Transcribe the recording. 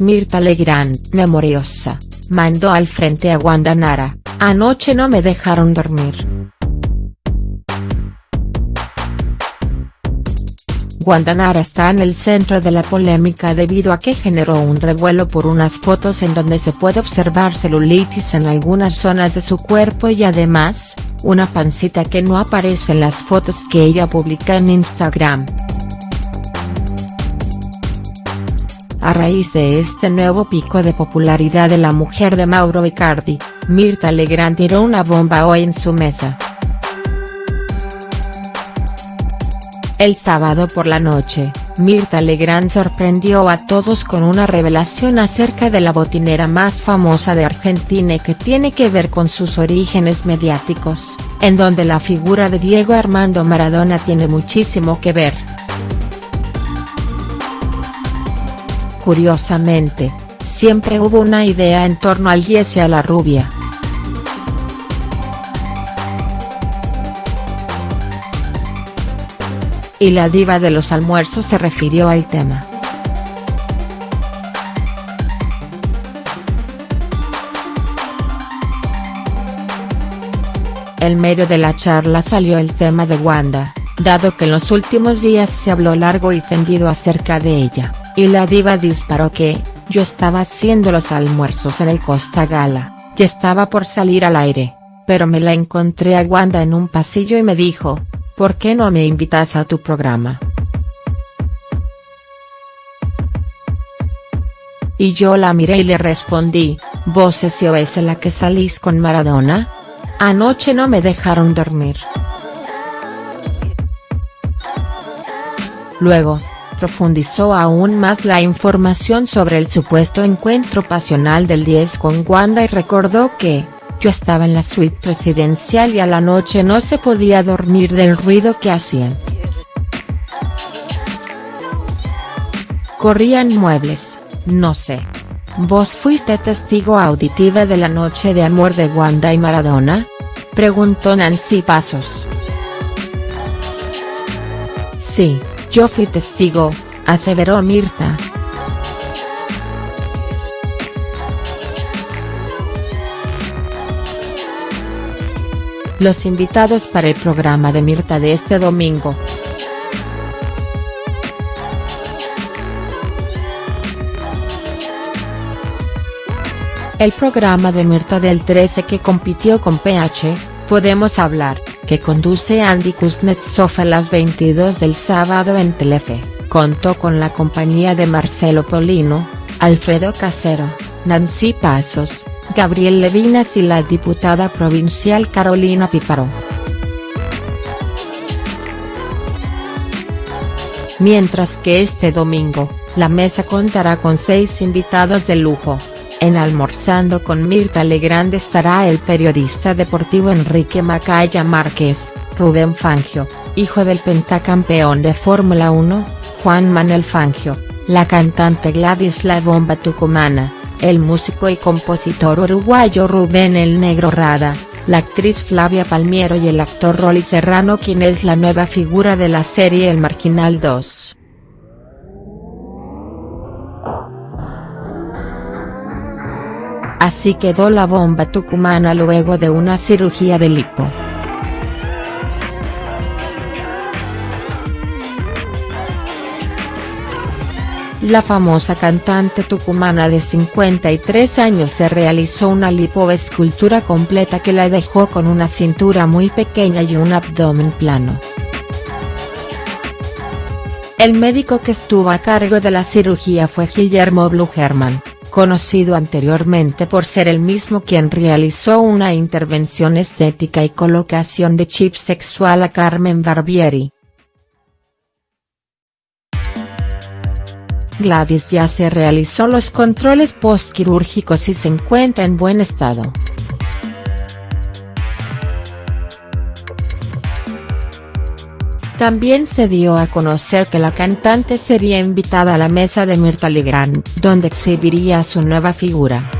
Mirta Legrand, memoriosa, mandó al frente a Wanda Nara, anoche no me dejaron dormir. Wanda Nara está en el centro de la polémica debido a que generó un revuelo por unas fotos en donde se puede observar celulitis en algunas zonas de su cuerpo y además, una pancita que no aparece en las fotos que ella publica en Instagram. A raíz de este nuevo pico de popularidad de la mujer de Mauro Icardi, Mirta Legrand tiró una bomba hoy en su mesa. El sábado por la noche, Mirta Legrand sorprendió a todos con una revelación acerca de la botinera más famosa de Argentina y que tiene que ver con sus orígenes mediáticos, en donde la figura de Diego Armando Maradona tiene muchísimo que ver. Curiosamente, siempre hubo una idea en torno al Yes y a la rubia. Y la diva de los almuerzos se refirió al tema. En medio de la charla salió el tema de Wanda, dado que en los últimos días se habló largo y tendido acerca de ella. Y la diva disparó que, yo estaba haciendo los almuerzos en el Costa Gala, y estaba por salir al aire, pero me la encontré a Wanda en un pasillo y me dijo, ¿por qué no me invitas a tu programa?. Y yo la miré y le respondí, ¿vos es la que salís con Maradona? Anoche no me dejaron dormir. Luego, profundizó aún más la información sobre el supuesto encuentro pasional del 10 con Wanda y recordó que, yo estaba en la suite presidencial y a la noche no se podía dormir del ruido que hacían. Corrían muebles, no sé. ¿Vos fuiste testigo auditiva de la noche de amor de Wanda y Maradona? Preguntó Nancy Pasos. Sí, yo fui testigo, aseveró Mirta. Los invitados para el programa de Mirta de este domingo. El programa de Mirta del 13 que compitió con PH, Podemos Hablar, que conduce Andy Kuznetsov a las 22 del sábado en Telefe, contó con la compañía de Marcelo Polino, Alfredo Casero, Nancy Pasos, Gabriel Levinas y la diputada provincial Carolina Píparo. Mientras que este domingo, la mesa contará con seis invitados de lujo. En Almorzando con Mirta Legrand estará el periodista deportivo Enrique Macaya Márquez, Rubén Fangio, hijo del pentacampeón de Fórmula 1, Juan Manuel Fangio, la cantante Gladys La Bomba Tucumana, el músico y compositor uruguayo Rubén El Negro Rada, la actriz Flavia Palmiero y el actor Rolly Serrano quien es la nueva figura de la serie El Marginal 2. Así quedó la bomba tucumana luego de una cirugía de lipo. La famosa cantante tucumana de 53 años se realizó una lipoescultura completa que la dejó con una cintura muy pequeña y un abdomen plano. El médico que estuvo a cargo de la cirugía fue Guillermo Blugerman conocido anteriormente por ser el mismo quien realizó una intervención estética y colocación de chip sexual a Carmen Barbieri. Gladys ya se realizó los controles postquirúrgicos y se encuentra en buen estado. También se dio a conocer que la cantante sería invitada a la mesa de Mirta Legrand, donde exhibiría su nueva figura.